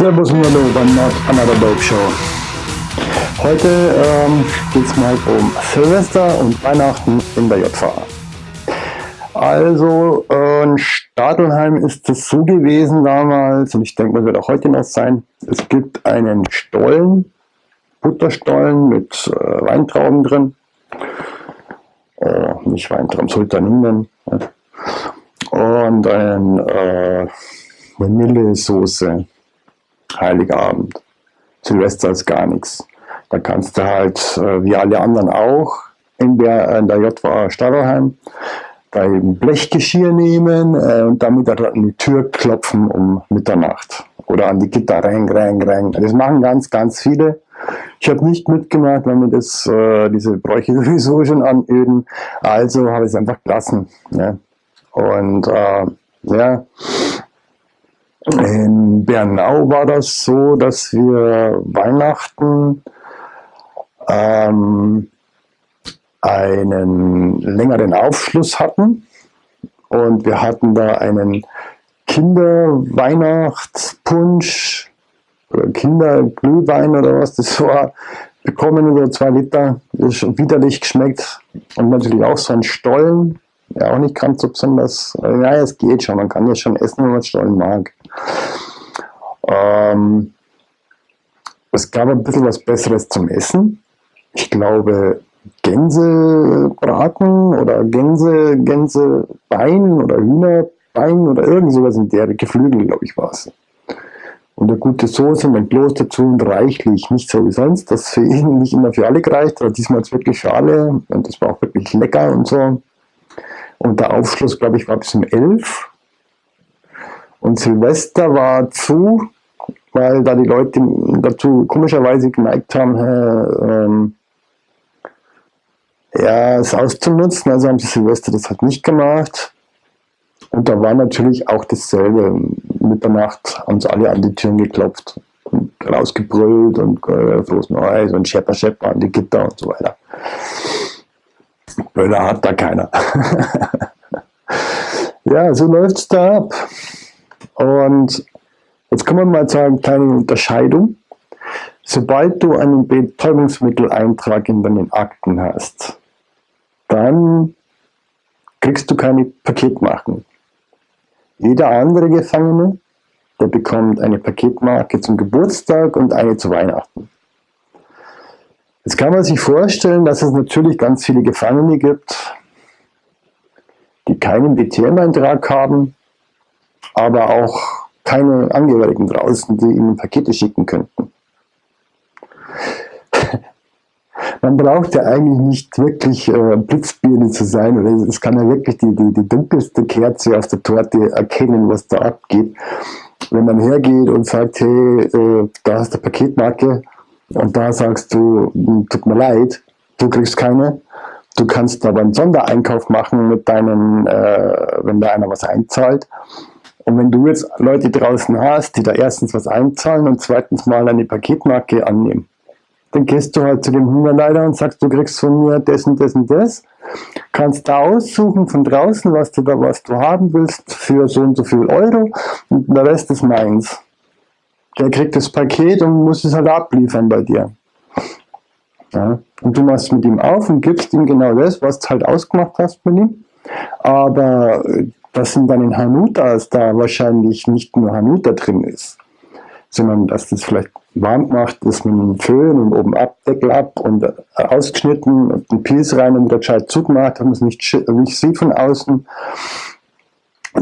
Servus und Hallo bei Not Another Dope Show. Heute ähm, geht es mal um Silvester und Weihnachten in der JVA. Also in Stadelheim ist es so gewesen damals und ich denke, das wird auch heute noch sein. Es gibt einen Stollen, Butterstollen mit äh, Weintrauben drin. Oh, nicht Weintrauben, Sultaninen. Und ein äh, Vanillesoße Heiligabend. Silvester ist gar nichts. Da kannst du halt, äh, wie alle anderen auch, in der, in der JVA Stadelheim, dein Blechgeschirr nehmen äh, und damit an die Tür klopfen um Mitternacht. Oder an die Gitter, rein, rein, rein. Das machen ganz, ganz viele. Ich habe nicht mitgemacht, weil mir das, äh, diese Bräuche sowieso schon anöden. Also habe ich es einfach gelassen. Ne? Und äh, ja, in Bernau war das so, dass wir Weihnachten ähm, einen längeren Aufschluss hatten. Und wir hatten da einen Kinderweihnachtspunsch oder Kinderglühwein oder was das war, bekommen über zwei Liter, das ist widerlich geschmeckt und natürlich auch so ein Stollen, ja auch nicht ganz so besonders, ja es geht schon, man kann ja schon essen, wenn man Stollen mag. Ähm, es gab ein bisschen was Besseres zum Essen. Ich glaube, Gänsebraten oder Gänse, Gänsebein oder Hühnerbein oder irgend sowas in der Geflügel, glaube ich, war es. Und eine gute Soße und ein Kloß dazu und reichlich, nicht so wie sonst. Das für ihn nicht immer für alle gereicht, aber diesmal ist wirklich alle und das war auch wirklich lecker und so. Und der Aufschluss, glaube ich, war bis um elf. Und Silvester war zu, weil da die Leute dazu komischerweise geneigt haben, äh, ähm, ja, es auszunutzen. Also haben sie Silvester das halt nicht gemacht. Und da war natürlich auch dasselbe. Mitternacht haben sie alle an die Türen geklopft und rausgebrüllt und äh, Neues und Schepper Schepper an die Gitter und so weiter. Böller hat da keiner. ja, so läuft es da ab. Und jetzt kommen wir mal zu einer kleinen Unterscheidung. Sobald du einen Betäubungsmitteleintrag in deinen Akten hast, dann kriegst du keine Paketmarken. Jeder andere Gefangene, der bekommt eine Paketmarke zum Geburtstag und eine zu Weihnachten. Jetzt kann man sich vorstellen, dass es natürlich ganz viele Gefangene gibt, die keinen BTM-Eintrag haben, aber auch keine Angehörigen draußen, die ihnen Pakete schicken könnten. Man braucht ja eigentlich nicht wirklich äh, Blitzbirne zu sein, oder es kann ja wirklich die, die, die dunkelste Kerze auf der Torte erkennen, was da abgeht. Wenn man hergeht und sagt, hey, äh, da hast du Paketmarke und da sagst du, hm, tut mir leid, du kriegst keine, Du kannst aber einen Sondereinkauf machen mit deinen, äh, wenn da einer was einzahlt. Und wenn du jetzt Leute draußen hast, die da erstens was einzahlen und zweitens mal eine Paketmarke annehmen, dann gehst du halt zu dem Hungerleider und sagst, du kriegst von mir das und das und das. Kannst da aussuchen von draußen, was du da was du haben willst für so und so viel Euro und der Rest ist meins. Der kriegt das Paket und muss es halt abliefern bei dir. Ja? Und du machst mit ihm auf und gibst ihm genau das, was du halt ausgemacht hast mit ihm. Aber äh, dass in deinen Hanutas da wahrscheinlich nicht nur Hanuta drin ist, sondern dass das vielleicht warm gemacht ist mit einem Föhn und oben ab, Deckel ab und äh, ausgeschnitten und einen Piece rein und wieder gescheit zugemacht, dass man es nicht, nicht sieht von außen.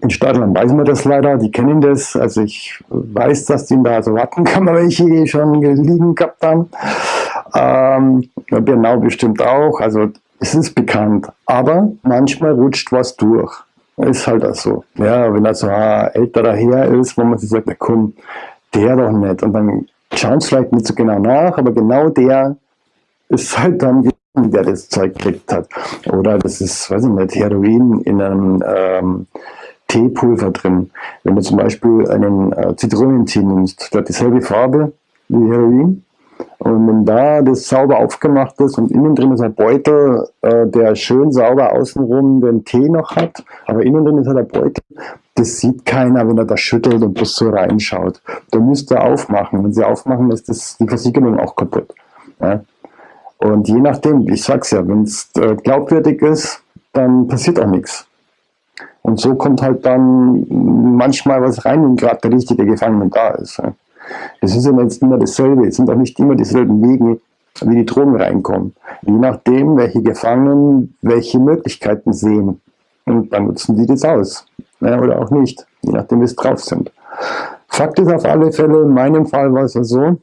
In Stadtland weiß man das leider, die kennen das. Also ich weiß, dass die da so Wattenkammer welche schon liegen gehabt haben. Ähm, Bernau bestimmt auch, also es ist bekannt. Aber manchmal rutscht was durch. Ist halt auch so. Ja, wenn da so ein älterer Herr ist, wo man sich sagt, na komm, der doch nicht. Und dann schauen es vielleicht nicht so genau nach, aber genau der ist halt dann der das Zeug gekriegt hat. Oder das ist, weiß ich nicht, Heroin in einem ähm, Teepulver drin. Wenn du zum Beispiel einen äh, Zitronentee nimmst, der hat dieselbe Farbe wie Heroin, und wenn da das sauber aufgemacht ist und innen drin ist ein Beutel, äh, der schön sauber außenrum den Tee noch hat, aber innen drin ist halt ein Beutel, das sieht keiner, wenn er da schüttelt und das so reinschaut. Da müsst ihr aufmachen. Wenn sie aufmachen, ist das, die Versicherung auch kaputt. Ja? Und je nachdem, ich sag's ja, wenn es äh, glaubwürdig ist, dann passiert auch nichts. Und so kommt halt dann manchmal was rein, wenn gerade der richtige Gefangene da ist. Es ist ja jetzt immer dasselbe, es sind auch nicht immer dieselben Wege, wie die Drogen reinkommen. Je nachdem, welche Gefangenen welche Möglichkeiten sehen. Und dann nutzen die das aus. Ja, oder auch nicht, je nachdem, wie es drauf sind. Fakt ist auf alle Fälle, in meinem Fall war es ja so,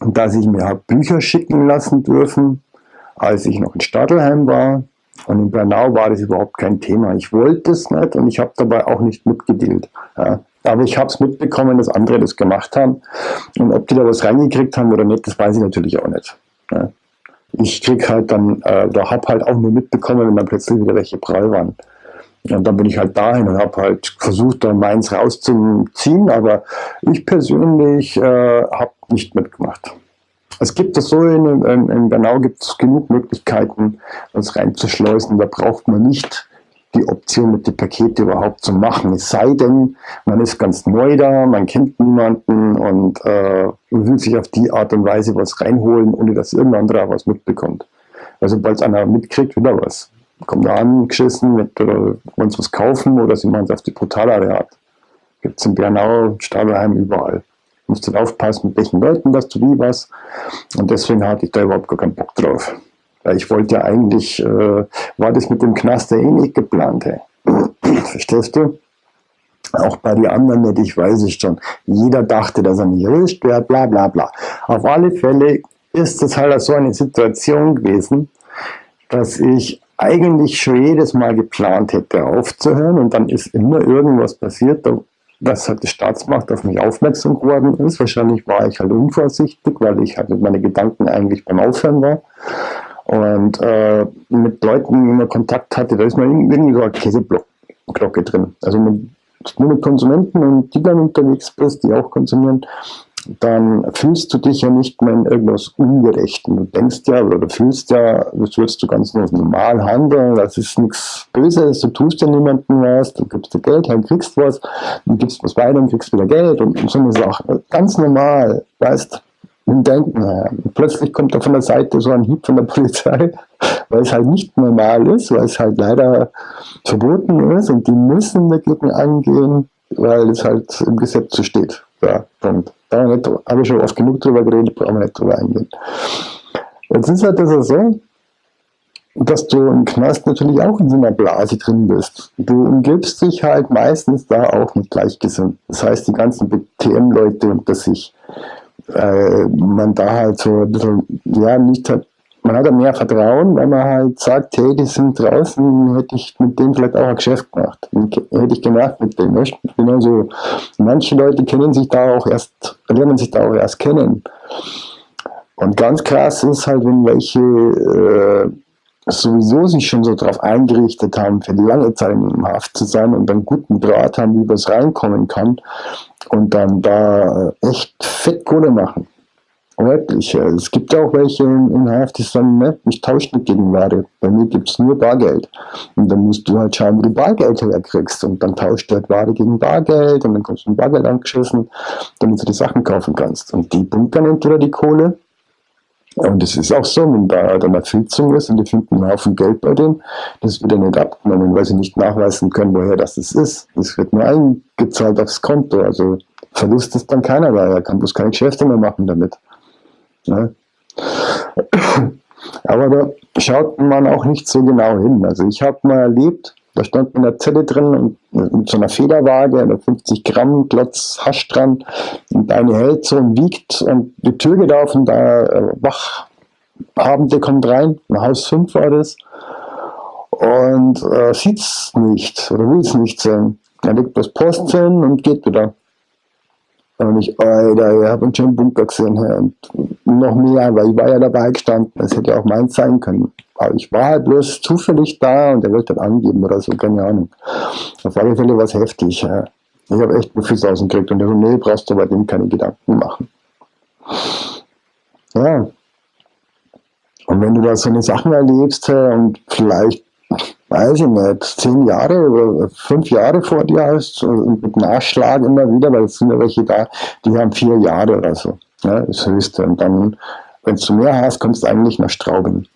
dass ich mir Bücher schicken lassen dürfen, als ich noch in Stadelheim war. Und in Bernau war das überhaupt kein Thema. Ich wollte es nicht und ich habe dabei auch nicht mitgedealt. Ja. Aber ich habe es mitbekommen, dass andere das gemacht haben. Und ob die da was reingekriegt haben oder nicht, das weiß ich natürlich auch nicht. Ich krieg halt dann, äh, da habe halt auch nur mitbekommen, wenn dann plötzlich wieder welche prall waren. Und dann bin ich halt dahin und habe halt versucht, da meins rauszuziehen, aber ich persönlich äh, habe nicht mitgemacht. Es gibt das so, in, in, in Bernau gibt es genug Möglichkeiten, was reinzuschleusen. Da braucht man nicht die Option, mit den Pakete überhaupt zu machen. Es sei denn, man ist ganz neu da, man kennt niemanden und äh, will sich auf die Art und Weise was reinholen, ohne dass irgendein anderer was mitbekommt. Also sobald einer mitkriegt, wieder was. Kommt da angeschissen, mit, oder wollen sie was kaufen oder sie machen es auf die brutalere Art. Gibt es in Bernau, Stadelheim, überall musst du aufpassen, mit welchen Leuten dass du wie was. Und deswegen hatte ich da überhaupt gar keinen Bock drauf. Ich wollte ja eigentlich, äh, war das mit dem Knast ja eh nicht geplant. Hey. Verstehst du? Auch bei den anderen nicht, ich weiß es schon. Jeder dachte, dass er nicht erwischt wird, bla bla bla. Auf alle Fälle ist es halt so eine Situation gewesen, dass ich eigentlich schon jedes Mal geplant hätte aufzuhören und dann ist immer irgendwas passiert, dass halt die Staatsmacht auf mich aufmerksam geworden ist. Wahrscheinlich war ich halt unvorsichtig, weil ich halt mit meinen Gedanken eigentlich beim Aufhören war. Und äh, mit Leuten immer Kontakt hatte, da ist man irgendwie so eine Käseglocke drin. Also mit, nur mit Konsumenten und die dann unterwegs bist, die auch konsumieren, dann fühlst du dich ja nicht mehr in irgendwas Ungerechten. Du denkst ja oder fühlst ja, das würdest du ganz normal handeln, das ist nichts Böses, du tust ja niemandem was, du gibst dir Geld, dann kriegst was, du gibst was weiter und kriegst wieder Geld und, und so eine Sache. Ganz normal, weißt im Denken. Und plötzlich kommt da von der Seite so ein Hieb von der Polizei, weil es halt nicht normal ist, weil es halt leider verboten ist und die müssen dagegen angehen, weil es halt im Gesetz so steht. Ja, und da habe ich schon oft genug drüber geredet, brauchen wir nicht drüber eingehen. Jetzt ist halt das so, dass du im Knast natürlich auch in so einer Blase drin bist. Du umgibst dich halt meistens da auch mit Gleichgesinnten. Das heißt, die ganzen BTM-Leute unter sich. Äh, man da halt so ein bisschen, ja, nicht hat, man hat ja mehr Vertrauen, wenn man halt sagt, hey, die sind draußen, hätte ich mit denen vielleicht auch ein Geschäft gemacht. Hätte ich gemacht mit denen. Weißt? Also, manche Leute kennen sich da auch erst, lernen sich da auch erst kennen. Und ganz krass ist halt, wenn welche äh, sowieso sich schon so darauf eingerichtet haben, für lange Zeit in Haft zu sein und einen guten Draht haben, wie was reinkommen kann und dann da echt fett Kohle machen. Wirklich. Es gibt auch welche in Haft, die sagen, ne, ich tausche nicht gegen Ware. Bei mir gibt es nur Bargeld. Und dann musst du halt schauen, wie du Bargeld herkriegst. Und dann tauscht du halt Ware gegen Bargeld und dann kommst du mit Bargeld angeschissen, damit du die Sachen kaufen kannst. Und die bunkern entweder die Kohle. Und es ist auch so, wenn da dann eine Filzung ist und die finden einen Haufen Geld bei dem, das wird ja nicht abgenommen, weil sie nicht nachweisen können, woher das ist. Das wird nur eingezahlt aufs Konto. Also Verlust ist dann keiner da. Er kann bloß keine Geschäfte mehr machen damit. Ne? Aber da schaut man auch nicht so genau hin. Also ich habe mal erlebt, da stand in der Zelle drin und mit so einer Federwaage, da 50 Gramm Klotz Hasch dran und eine hält so und wiegt und die Tür geht auf und da äh, Wachabende kommt rein, ein Haus 5 war das und äh, sieht es nicht oder will es nicht sehen. Er legt das Post hin und geht wieder. Und ich, Alter, ich habe einen Bunker gesehen. Und noch mehr, weil ich war ja dabei gestanden. Das hätte ja auch meins sein können. Aber ich war halt bloß zufällig da und er wollte dann angeben oder so, keine Ahnung. Auf alle Fälle war es heftig. Ja. Ich habe echt Muffis gekriegt und er so, nee, brauchst du bei dem keine Gedanken machen. Ja. Und wenn du da so eine Sachen erlebst und vielleicht weiß ich nicht, zehn Jahre oder fünf Jahre vor dir hast und mit Nachschlag immer wieder, weil es sind ja welche da, die haben vier Jahre oder so. Ja, das höchste. Und dann, wenn du mehr hast, kommst du eigentlich nach Straubing.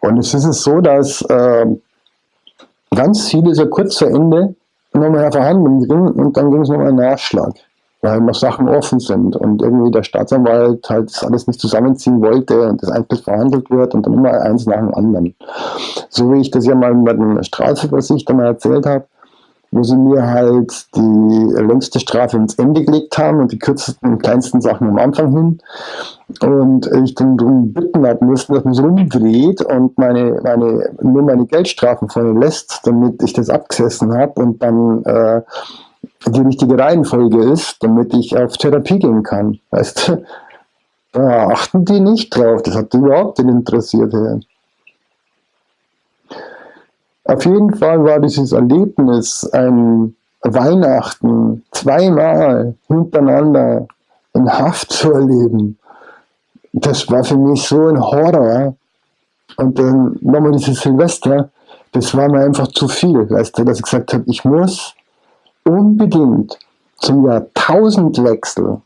Und es ist so, dass äh, ganz viele so kurz vor Ende nochmal Verhandlungen ging und dann ging es nochmal Nachschlag weil noch Sachen offen sind und irgendwie der Staatsanwalt halt das alles nicht zusammenziehen wollte und das einfach verhandelt wird und dann immer eins nach dem anderen. So wie ich das ja mal mit einem Strafversichter mal erzählt habe, wo sie mir halt die längste Strafe ins Ende gelegt haben und die kürzesten und kleinsten Sachen am Anfang hin. Und ich dann darum bitten habe müssen, dass man so umdreht und meine, meine, nur meine Geldstrafen vorne lässt, damit ich das abgesessen habe und dann äh, die richtige Reihenfolge ist, damit ich auf Therapie gehen kann. Weißt du? Da achten die nicht drauf, das hat die überhaupt nicht interessiert. Ja. Auf jeden Fall war dieses Erlebnis ein Weihnachten zweimal hintereinander in Haft zu erleben. Das war für mich so ein Horror. Und dann nochmal dieses Silvester, das war mir einfach zu viel, weißt du, dass ich gesagt habe, ich muss unbedingt zum Jahrtausendwechsel,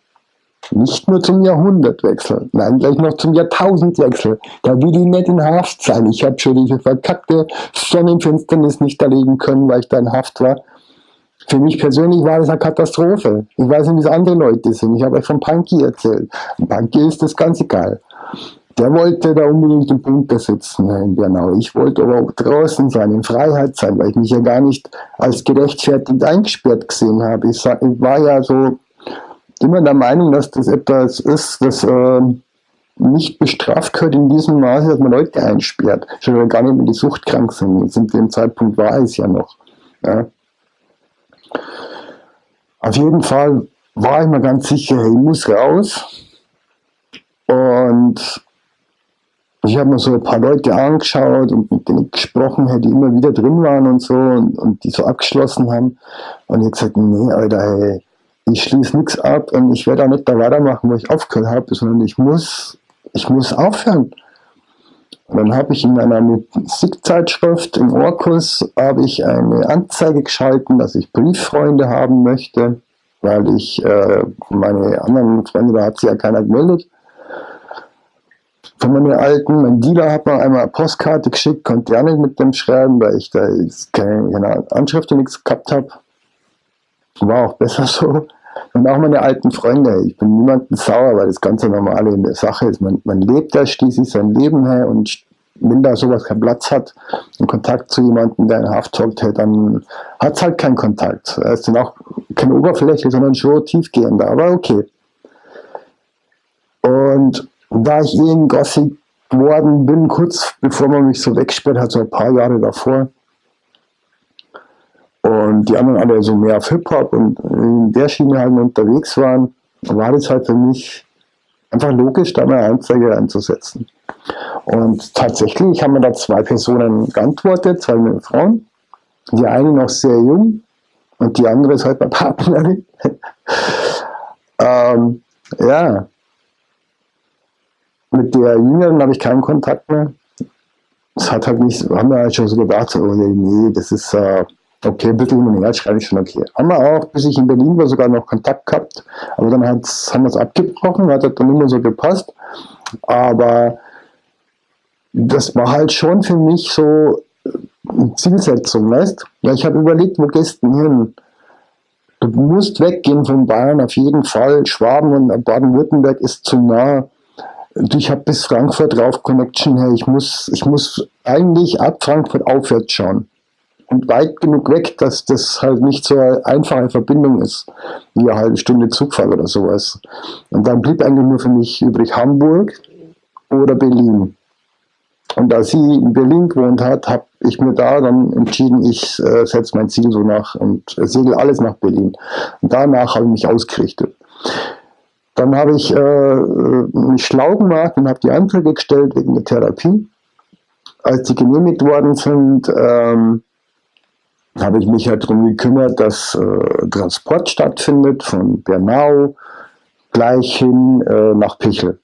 nicht nur zum Jahrhundertwechsel, nein, gleich noch zum Jahrtausendwechsel, da will ich nicht in Haft sein. Ich habe schon diese verkackte Sonnenfinsternis nicht erleben können, weil ich da in Haft war. Für mich persönlich war das eine Katastrophe. Ich weiß nicht, wie es andere Leute sind. Ich habe euch von Punky erzählt. Punky ist das ganz egal. Der wollte da unbedingt im Bunker sitzen in Bernau. Ich wollte aber auch draußen sein, in Freiheit sein, weil ich mich ja gar nicht als gerechtfertigt eingesperrt gesehen habe. Ich, war ja so immer der Meinung, dass das etwas ist, das äh, nicht bestraft gehört in diesem Maße, dass man Leute einsperrt. Schon gar nicht, wenn die suchtkrank sind. Zu dem Zeitpunkt war es ja noch. Ja. Auf jeden Fall war ich mir ganz sicher, ich muss raus. Und ich habe mir so ein paar Leute angeschaut und mit denen gesprochen, die immer wieder drin waren und so und, und die so abgeschlossen haben. Und ich habe gesagt, nee, Alter, hey, ich schließe nichts ab und ich werde auch nicht da weitermachen, wo ich aufgehört habe, sondern ich muss, ich muss aufhören. Und dann habe ich in einer Musikzeitschrift im Orkus habe ich eine Anzeige geschalten, dass ich Brieffreunde haben möchte, weil ich äh, meine anderen Freunde, da hat sich ja keiner gemeldet von meinen alten, mein Dealer hat mir einmal eine Postkarte geschickt, konnte ja nicht mit dem schreiben, weil ich da keine, keine Anschrift und nichts gehabt habe. War auch besser so. Und auch meine alten Freunde, ich bin niemandem sauer, weil das ganz normale in der Sache ist. Man, man lebt da schließlich sein Leben her und wenn da sowas keinen Platz hat, in Kontakt zu jemandem, der in Haft hockt, dann hat es halt keinen Kontakt. Er ist dann auch keine Oberfläche, sondern schon tiefgehender, aber okay. Und da ich eh ein Gothic geworden bin, kurz bevor man mich so wegsperrt hat, so ein paar Jahre davor. Und die anderen alle so mehr auf Hip-Hop und in der Schiene halt unterwegs waren, war das halt für mich einfach logisch, da eine Anzeige einzusetzen. Und tatsächlich haben mir da zwei Personen geantwortet, zwei Frauen. Die eine noch sehr jung und die andere ist halt meine Partnerin. ähm, ja, mit der Jüngeren habe ich keinen Kontakt mehr. Das hat halt nicht, haben wir halt schon so gedacht, oh nee, das ist äh, okay, ein bisschen hin und her schreibe ich schon okay. Haben wir auch, bis ich in Berlin war, sogar noch Kontakt gehabt, aber dann haben wir es abgebrochen, hat halt dann immer so gepasst. Aber das war halt schon für mich so eine Zielsetzung, weißt Ja, ich habe überlegt, wo gehst du hin? Du musst weggehen von Bayern auf jeden Fall. Schwaben und Baden-Württemberg ist zu nah ich habe bis Frankfurt rauf Connection her. Ich muss, ich muss eigentlich ab Frankfurt aufwärts schauen. Und weit genug weg, dass das halt nicht so eine einfache Verbindung ist, wie eine halbe Stunde Zugfahrt oder sowas. Und dann blieb eigentlich nur für mich übrig Hamburg oder Berlin. Und da sie in Berlin gewohnt hat, habe ich mir da dann entschieden, ich äh, setze mein Ziel so nach und segel alles nach Berlin. Und danach habe ich mich ausgerichtet. Dann habe ich äh, mich schlau gemacht und habe die Anträge gestellt wegen der Therapie. Als die genehmigt worden sind, ähm, habe ich mich halt darum gekümmert, dass äh, Transport stattfindet von Bernau gleich hin äh, nach Pichel.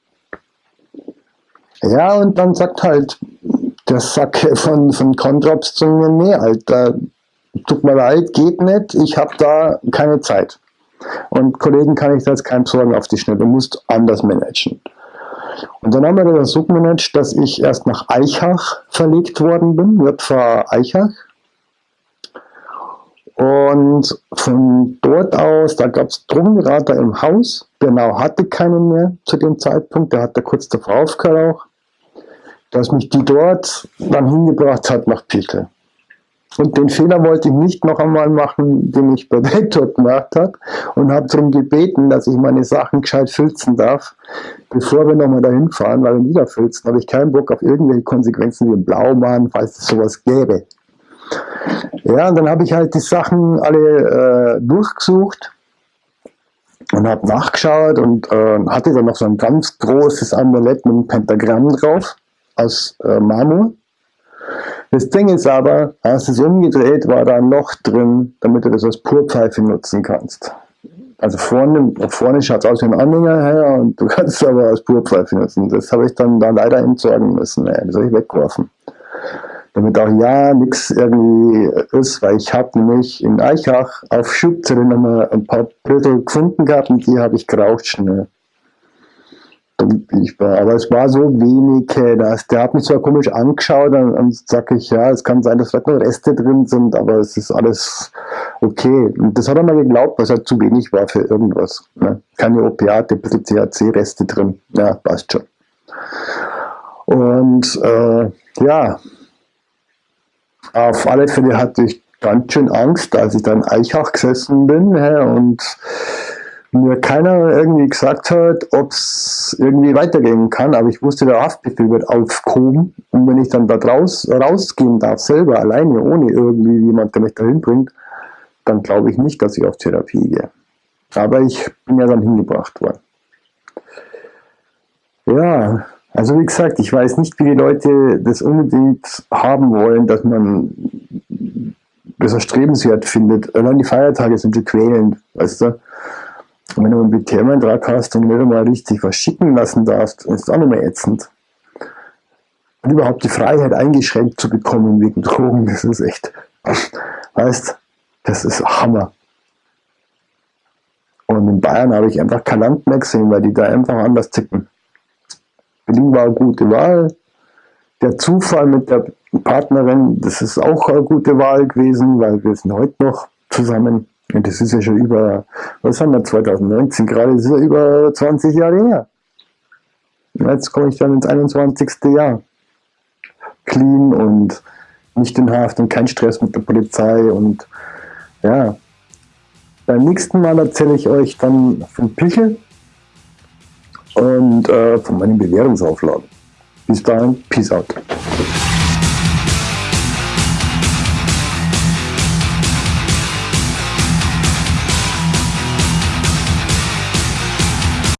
Ja, und dann sagt halt der Sack von, von Kontraps zu mir, nee, Alter, tut mir leid, geht nicht, ich habe da keine Zeit. Und Kollegen kann ich da jetzt keinen Sorgen auf die Schnelle, du musst anders managen. Und dann haben wir das so gemanagt, dass ich erst nach Eichach verlegt worden bin, JV Eichach. Und von dort aus, da gab es Drogenberater im Haus, genau hatte keinen mehr zu dem Zeitpunkt, der hatte kurz davor aufgehört auch, dass mich die dort dann hingebracht hat nach Pickel. Und den Fehler wollte ich nicht noch einmal machen, den ich bei Weltdruck gemacht habe und habe darum gebeten, dass ich meine Sachen gescheit filzen darf, bevor wir nochmal dahin fahren, weil wenn die da filzen, habe ich keinen Bock auf irgendwelche Konsequenzen wie ein Blaumann, falls es sowas gäbe. Ja, und dann habe ich halt die Sachen alle äh, durchgesucht und habe nachgeschaut und äh, hatte dann noch so ein ganz großes Amulett mit einem Pentagramm drauf aus äh, Marmor. Das Ding ist aber, hast es umgedreht, war da ein Loch drin, damit du das als Purpfeife nutzen kannst. Also vorne, vorne schaut es aus wie ein Anhänger her und du kannst es aber als Purpfeife nutzen. Das habe ich dann da leider entsorgen müssen. Ey. Das habe ich weggeworfen. Damit auch ja nichts irgendwie ist, weil ich habe nämlich in Eichach auf Schubzelle nochmal ein paar Brüttel gefunden gehabt und die habe ich geraucht schnell war. Aber es war so wenig, äh, dass der hat mich zwar komisch angeschaut und dann sage ich, ja, es kann sein, dass vielleicht noch Reste drin sind, aber es ist alles okay. Und das hat er mal geglaubt, was halt zu wenig war für irgendwas. Ne? Keine Opiate, ein bisschen CHC-Reste drin. Ja, passt schon. Und äh, ja, auf alle Fälle hatte ich ganz schön Angst, als ich dann Eichach gesessen bin hä, und mir keiner irgendwie gesagt hat, ob es irgendwie weitergehen kann, aber ich wusste, der Haftbefehl wird aufgehoben und wenn ich dann da draus, rausgehen darf, selber alleine, ohne irgendwie jemand, der mich dahin bringt, dann glaube ich nicht, dass ich auf Therapie gehe. Aber ich bin ja dann hingebracht worden. Ja, also wie gesagt, ich weiß nicht, wie die Leute das unbedingt haben wollen, dass man das erstrebenswert findet. Allein die Feiertage sind schon quälend, weißt du. Wenn du einen BTM-Eintrag hast und nicht einmal richtig was schicken lassen darfst, ist es auch mehr ätzend. Und überhaupt die Freiheit eingeschränkt zu bekommen wegen Drogen, das ist echt, weißt, das ist Hammer. Und in Bayern habe ich einfach kein Land mehr gesehen, weil die da einfach anders ticken. Berlin war eine gute Wahl. Der Zufall mit der Partnerin, das ist auch eine gute Wahl gewesen, weil wir sind heute noch zusammen. Das ist ja schon über, was haben wir, 2019 gerade, das ist ja über 20 Jahre her. Jetzt komme ich dann ins 21. Jahr. Clean und nicht in Haft und kein Stress mit der Polizei und ja. Beim nächsten Mal erzähle ich euch dann von Pichel und äh, von meinen Bewährungsauflagen. Bis dahin, Peace out.